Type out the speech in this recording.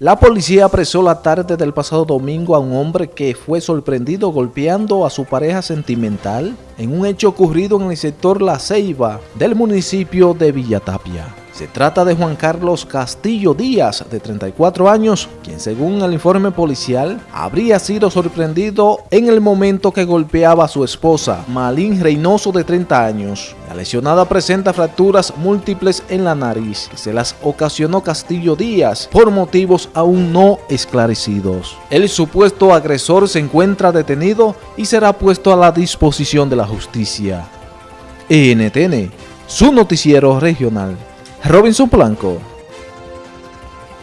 La policía apresó la tarde del pasado domingo a un hombre que fue sorprendido golpeando a su pareja sentimental en un hecho ocurrido en el sector La Ceiba del municipio de Villatapia. Se trata de Juan Carlos Castillo Díaz, de 34 años, quien según el informe policial habría sido sorprendido en el momento que golpeaba a su esposa, Malín Reynoso, de 30 años. La lesionada presenta fracturas múltiples en la nariz, se las ocasionó Castillo Díaz por motivos aún no esclarecidos. El supuesto agresor se encuentra detenido y será puesto a la disposición de la justicia. NTN, su noticiero regional. Robinson Blanco.